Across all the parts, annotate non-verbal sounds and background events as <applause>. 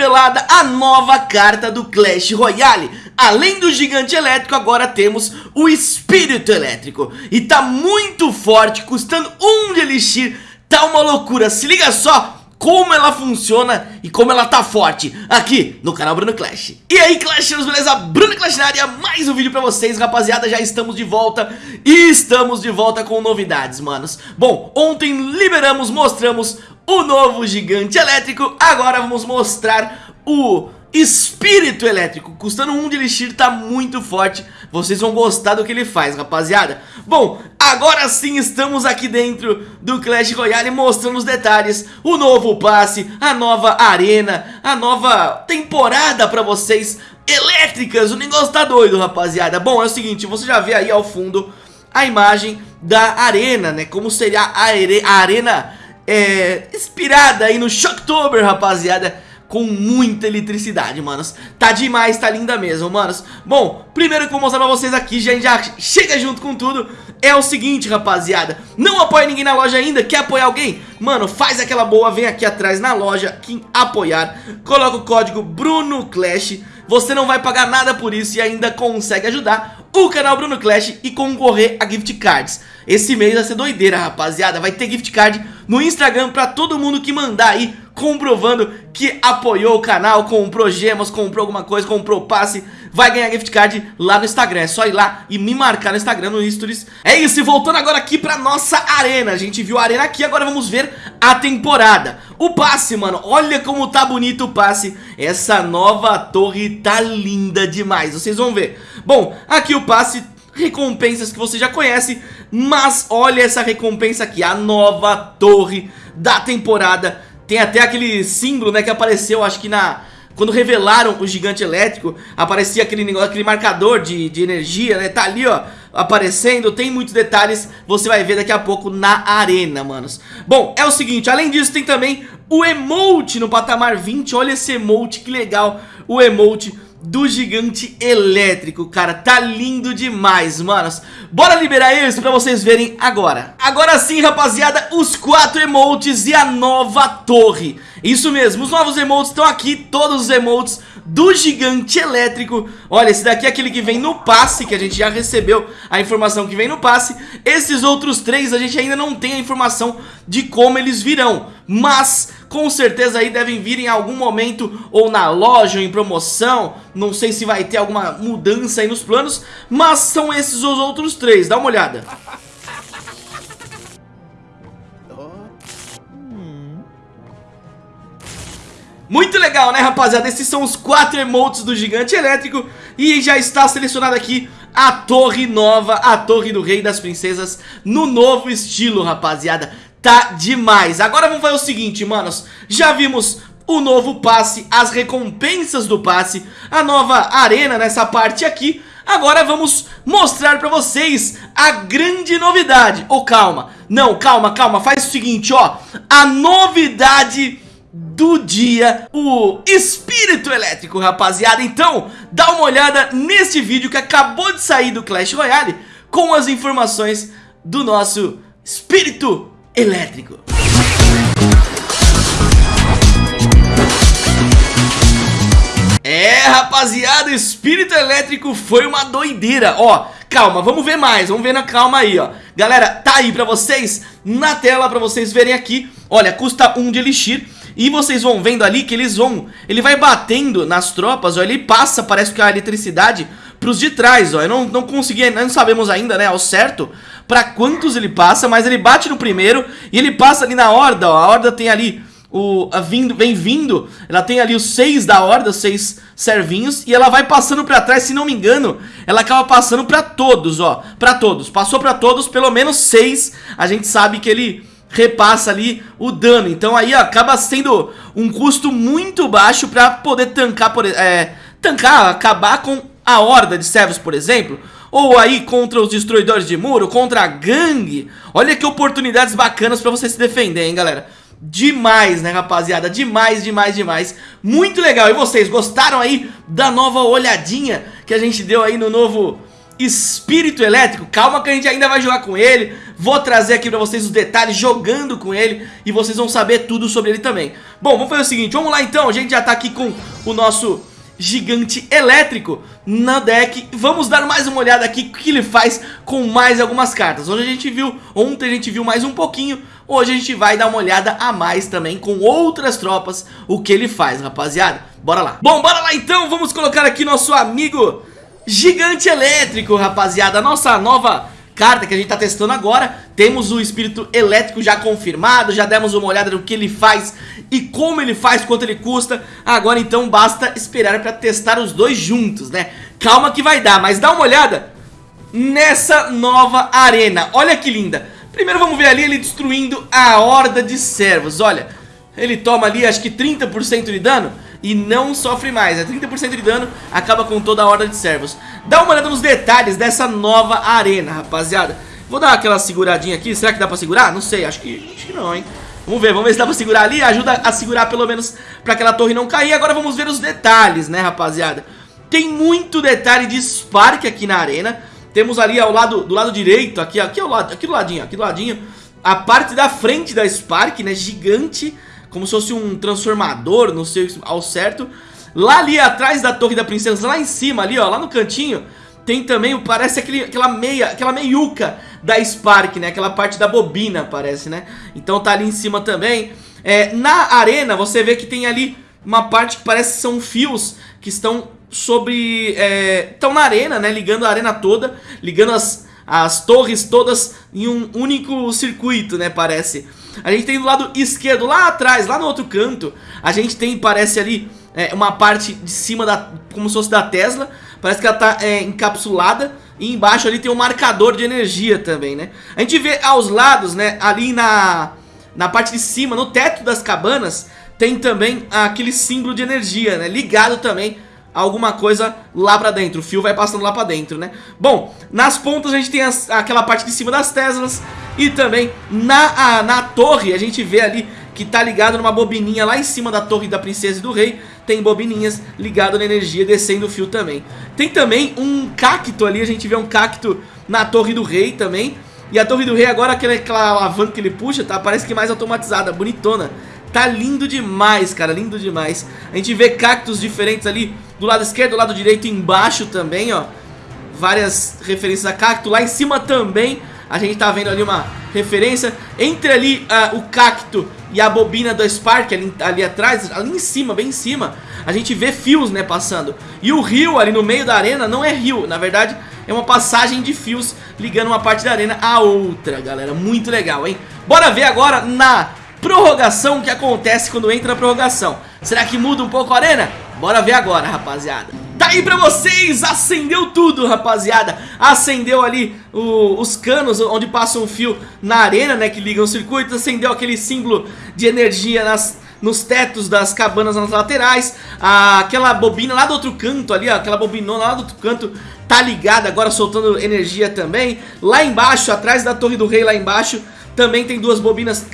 revelada a nova carta do Clash Royale. Além do gigante elétrico, agora temos o espírito elétrico. E tá muito forte, custando um de elixir. Tá uma loucura, se liga só como ela funciona e como ela tá forte aqui no canal Bruno Clash. E aí Clashers, beleza? Bruno Clash na área, mais um vídeo pra vocês, rapaziada, já estamos de volta E estamos de volta com novidades, manos. Bom, ontem liberamos, mostramos o novo gigante elétrico. Agora vamos mostrar o espírito elétrico. Custando um de elixir, tá muito forte. Vocês vão gostar do que ele faz, rapaziada. Bom, agora sim estamos aqui dentro do Clash Royale Mostrando os detalhes. O novo passe, a nova arena A nova temporada pra vocês Elétricas, o negócio tá doido, rapaziada. Bom, é o seguinte, você já vê aí ao fundo A imagem da arena, né? Como seria a, a arena é, inspirada aí no Shocktober, rapaziada com muita eletricidade, manos. Tá demais, tá linda mesmo, manos. Bom, primeiro que eu vou mostrar pra vocês aqui, já, já chega junto com tudo É o seguinte, rapaziada. Não apoia ninguém na loja ainda, quer apoiar alguém? Mano, faz aquela boa, vem aqui atrás na loja Quem apoiar, coloca o código BrunoClash. Você não vai pagar nada por isso e ainda consegue ajudar o canal Bruno Clash e concorrer a gift cards Esse mês vai ser doideira, rapaziada Vai ter gift card no Instagram pra todo mundo que mandar aí comprovando que apoiou o canal, comprou gemas, comprou alguma coisa, comprou passe, vai ganhar gift card lá no Instagram. É só ir lá e me marcar no Instagram, no Stories. É isso, e voltando agora aqui pra nossa arena. A gente viu a arena aqui, agora vamos ver a temporada. O passe, mano, olha como tá bonito o passe. Essa nova torre tá linda demais, vocês vão ver. Bom, aqui o passe recompensas que você já conhece, mas olha essa recompensa aqui, a nova torre da temporada tem até aquele símbolo, né, que apareceu, acho que na... Quando revelaram o gigante elétrico, aparecia aquele negócio, aquele marcador de, de energia, né? Tá ali, ó, aparecendo, tem muitos detalhes, você vai ver daqui a pouco na arena, manos. Bom, é o seguinte, além disso tem também o emote no patamar 20, olha esse emote, que legal, o emote do gigante elétrico, cara, tá lindo demais, manos. Bora liberar eles pra vocês verem agora. Agora sim, rapaziada, os quatro emotes e a nova torre. Isso mesmo, os novos emotes estão aqui, todos os emotes do gigante elétrico. Olha, esse daqui é aquele que vem no passe, que a gente já recebeu a informação que vem no passe. Esses outros três a gente ainda não tem a informação de como eles virão. Mas com certeza aí devem vir em algum momento ou na loja ou em promoção, não sei se vai ter alguma mudança aí nos planos, mas são esses os outros três, dá uma olhada. Muito legal, né, rapaziada? Esses são os quatro emotes do gigante elétrico E já está selecionado aqui a torre nova, a torre do rei das princesas No novo estilo, rapaziada tá demais. Agora vamos fazer o seguinte, manos. Já vimos o novo passe, as recompensas do passe A nova arena nessa parte aqui. Agora vamos mostrar pra vocês a grande novidade. Oh, calma, não, calma, calma, faz o seguinte, ó. A novidade do dia, o espírito elétrico, rapaziada. Então, dá uma olhada nesse vídeo que acabou de sair do Clash Royale Com as informações do nosso espírito elétrico. É, rapaziada, espírito elétrico foi uma doideira. Ó, calma, vamos ver mais, vamos ver na calma aí, ó. Galera, tá aí pra vocês, na tela, pra vocês verem aqui. Olha, custa um de elixir. E vocês vão vendo ali que eles vão... Ele vai batendo nas tropas, ó, ele passa, parece que a eletricidade pros de trás, ó. Eu não, não consegui, não sabemos ainda, né, ao certo pra quantos ele passa, mas ele bate no primeiro e ele passa ali na horda, ó. A horda tem ali o vindo, vem vindo, ela tem ali os seis da horda, seis servinhos, e ela vai passando pra trás, se não me engano, ela acaba passando pra todos, ó, pra todos, passou pra todos, pelo menos seis, a gente sabe que ele repassa ali o dano, então aí ó, acaba sendo um custo muito baixo pra poder tancar, por, é, tancar, acabar com a horda de servos, por exemplo, ou aí contra os destruidores de muro, contra a gangue. Olha que oportunidades bacanas pra você se defender, hein, galera. Demais, né, rapaziada? Demais, demais, demais. Muito legal. E vocês, gostaram aí da nova olhadinha que a gente deu aí no novo espírito elétrico Calma que a gente ainda vai jogar com ele Vou trazer aqui pra vocês os detalhes jogando com ele E vocês vão saber tudo sobre ele também Bom, vamos fazer o seguinte, vamos lá então A gente já tá aqui com o nosso gigante elétrico na deck. Vamos dar mais uma olhada aqui o que ele faz com mais algumas cartas. Hoje a gente viu, ontem a gente viu mais um pouquinho. Hoje a gente vai dar uma olhada a mais também com outras tropas O que ele faz, rapaziada. Bora lá. Bom, bora lá então, vamos colocar aqui nosso amigo Gigante elétrico, rapaziada. Nossa nova carta que a gente tá testando agora. Temos o espírito elétrico já confirmado Já demos uma olhada no que ele faz E como ele faz, quanto ele custa. Agora então basta esperar pra testar os dois juntos, né? Calma que vai dar, mas dá uma olhada Nessa nova arena. Olha que linda. Primeiro vamos ver ali ele destruindo a horda de servos. Olha, ele toma ali acho que 30% de dano e não sofre mais. É 30% de dano, acaba com toda a horda de servos. Dá uma olhada nos detalhes dessa nova arena, rapaziada. Vou dar aquela seguradinha aqui. Será que dá pra segurar? Não sei, acho que, acho que não, hein. Vamos ver, vamos ver se dá pra segurar ali. Ajuda a segurar pelo menos pra aquela torre não cair. Agora vamos ver os detalhes, né, rapaziada. Tem muito detalhe de Spark aqui na arena. Temos ali ao lado, do lado direito, aqui, aqui, ao lado, aqui do ladinho, aqui do ladinho, a parte da frente da Spark, né, gigante como se fosse um transformador, não sei ao certo. Lá ali atrás da torre da princesa, lá em cima ali, ó, lá no cantinho, tem também, parece aquele, aquela meia, aquela meiuca da Spark, né? Aquela parte da bobina, parece, né? Então tá ali em cima também. É, na arena, você vê que tem ali uma parte que parece que são fios que estão sobre... É, estão na arena, né? Ligando a arena toda, ligando as, as torres todas em um único circuito, né? Parece. A gente tem do lado esquerdo, lá atrás, lá no outro canto, a gente tem, parece ali, é, uma parte de cima da, como se fosse da Tesla, parece que ela tá é, encapsulada, e embaixo ali tem um marcador de energia também, né? A gente vê aos lados, né, ali na, na parte de cima, no teto das cabanas, tem também aquele símbolo de energia, né, ligado também alguma coisa lá pra dentro, o fio vai passando lá pra dentro, né? Bom, nas pontas a gente tem as, aquela parte de cima das Teslas e também na, a, na torre a gente vê ali que tá ligado numa bobininha lá em cima da torre da princesa e do rei. Tem bobininhas ligado na energia descendo o fio também. Tem também um cacto ali, a gente vê um cacto na torre do rei também. E a torre do rei agora, aquela, aquela alavanca que ele puxa, tá? Parece que mais automatizada, bonitona. Tá lindo demais, cara, lindo demais. A gente vê cactos diferentes ali do lado esquerdo, do lado direito embaixo também, ó. Várias referências a cacto. Lá em cima também a gente tá vendo ali uma referência. Entre ali uh, o cacto e a bobina do Spark ali, ali atrás Ali em cima, bem em cima A gente vê fios, né, passando. E o rio ali no meio da arena não é rio. Na verdade é uma passagem de fios ligando uma parte da arena à outra, galera. Muito legal, hein? Bora ver agora na prorrogação que acontece quando entra a prorrogação. Será que muda um pouco a arena? Bora ver agora, rapaziada Tá aí pra vocês, acendeu tudo, rapaziada Acendeu ali o, os canos onde passa um fio na arena, né, que ligam os circuitos Acendeu aquele símbolo de energia nas, nos tetos das cabanas nas laterais ah, Aquela bobina lá do outro canto ali, ó, aquela bobinona lá do outro canto Tá ligada agora soltando energia também Lá embaixo, atrás da torre do rei lá embaixo também tem duas bobinas,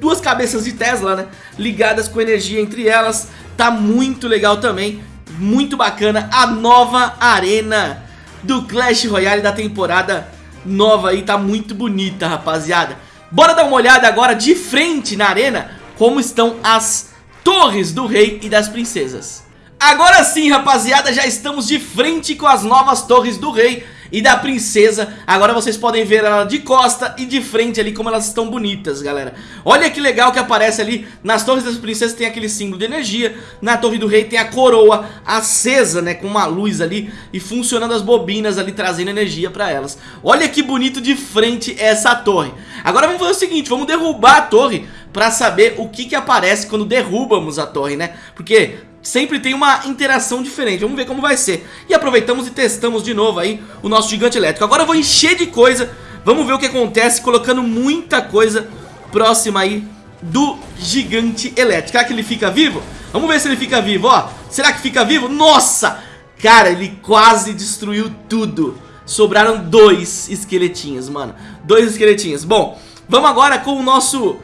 duas cabeças de Tesla, né? Ligadas com energia entre elas. Tá muito legal também. Muito bacana. A nova arena do Clash Royale da temporada nova aí. Tá muito bonita, rapaziada. Bora dar uma olhada agora de frente na arena. Como estão as torres do rei e das princesas. Agora sim, rapaziada, já estamos de frente com as novas torres do rei e da princesa. Agora vocês podem ver ela de costa e de frente ali como elas estão bonitas, galera. Olha que legal que aparece ali. Nas torres das princesas tem aquele símbolo de energia. Na torre do rei tem a coroa acesa, né, com uma luz ali E funcionando as bobinas ali, trazendo energia pra elas. Olha que bonito de frente essa torre. Agora vamos fazer o seguinte, vamos derrubar a torre Pra saber o que que aparece quando derrubamos a torre, né? Porque sempre tem uma interação diferente. Vamos ver como vai ser. E aproveitamos e testamos de novo aí o nosso gigante elétrico. Agora eu vou encher de coisa. Vamos ver o que acontece colocando muita coisa próxima aí do gigante elétrico. Será que ele fica vivo? Vamos ver se ele fica vivo, ó. Será que fica vivo? Nossa! Cara, ele quase destruiu tudo. Sobraram dois esqueletinhos, mano. Dois esqueletinhos. Bom, vamos agora com o nosso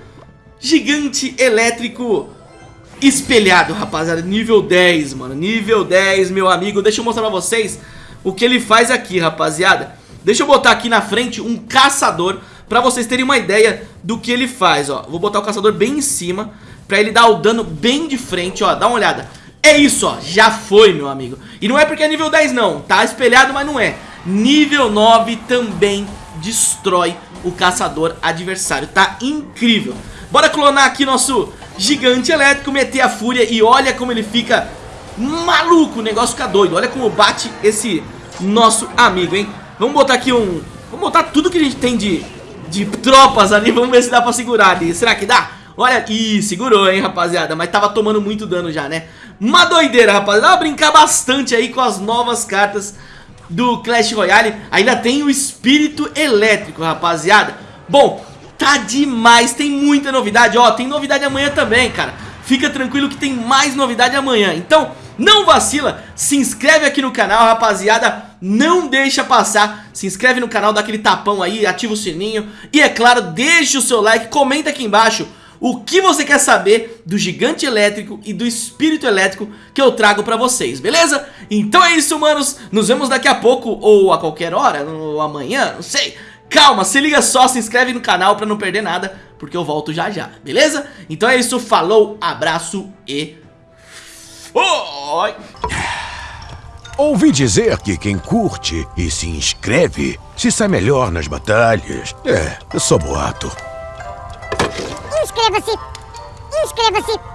gigante elétrico espelhado, rapaziada Nível 10, mano Nível 10, meu amigo Deixa eu mostrar pra vocês o que ele faz aqui, rapaziada. Deixa eu botar aqui na frente um caçador pra vocês terem uma ideia do que ele faz, ó. Vou botar o caçador bem em cima pra ele dar o dano bem de frente, ó. Dá uma olhada. É isso, ó. Já foi, meu amigo. E não é porque é nível 10, não. Tá espelhado, mas não é. Nível 9 também destrói o caçador adversário. Tá incrível. Bora clonar aqui nosso gigante elétrico, meter a fúria e olha como ele fica maluco. O negócio fica doido. Olha como bate esse nosso amigo, hein? Vamos botar aqui um... Vamos botar tudo que a gente tem de de tropas ali, <laughs> vamos ver se dá pra segurar ali, será que dá? Olha, ih, segurou, hein, rapaziada, mas tava tomando muito dano já, né? Uma doideira, rapaziada, dá pra brincar bastante aí com as novas cartas do Clash Royale Ainda tem o Espírito Elétrico, rapaziada Bom, tá demais, tem muita novidade, ó, tem novidade amanhã também, cara. Fica tranquilo que tem mais novidade amanhã, então... Não vacila, se inscreve aqui no canal, rapaziada, não deixa passar, se inscreve no canal, dá aquele tapão aí, ativa o sininho. E é claro, deixa o seu like, comenta aqui embaixo o que você quer saber do gigante elétrico e do espírito elétrico que eu trago pra vocês, beleza? Então é isso, manos, nos vemos daqui a pouco ou a qualquer hora, ou amanhã, não sei... Calma, se liga só, se inscreve no canal pra não perder nada, porque eu volto já já, beleza? Então é isso, falou, abraço e foi! Ouvi dizer que quem curte e se inscreve se sai melhor nas batalhas. É, eu sou boato. Inscreva-se! Inscreva-se!